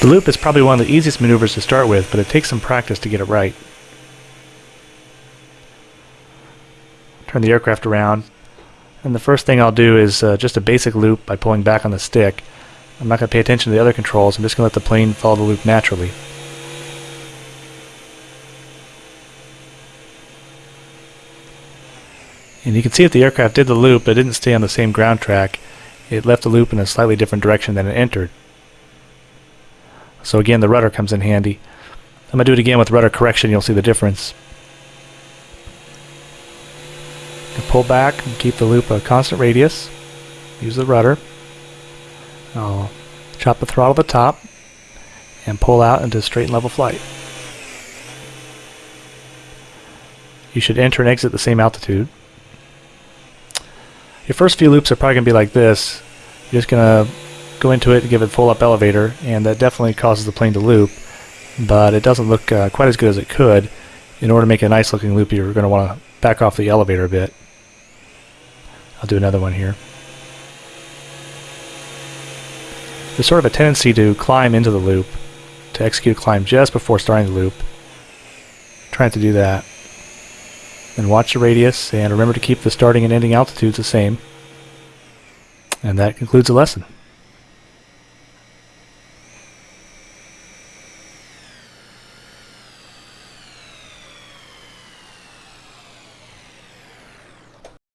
The loop is probably one of the easiest maneuvers to start with, but it takes some practice to get it right. Turn the aircraft around, and the first thing I'll do is uh, just a basic loop by pulling back on the stick. I'm not going to pay attention to the other controls, I'm just going to let the plane follow the loop naturally. And you can see that the aircraft did the loop, but it didn't stay on the same ground track. It left the loop in a slightly different direction than it entered. So again, the rudder comes in handy. I'm going to do it again with rudder correction, you'll see the difference. pull back and keep the loop a constant radius. Use the rudder. I'll chop the throttle at the top and pull out into straight and level flight. You should enter and exit the same altitude. Your first few loops are probably going to be like this. You're just going to go into it and give it full up elevator, and that definitely causes the plane to loop, but it doesn't look uh, quite as good as it could. In order to make a nice looking loop, you're going to want to back off the elevator a bit. I'll do another one here. There's sort of a tendency to climb into the loop, to execute a climb just before starting the loop. Trying to do that. Then watch the radius and remember to keep the starting and ending altitudes the same. And that concludes the lesson.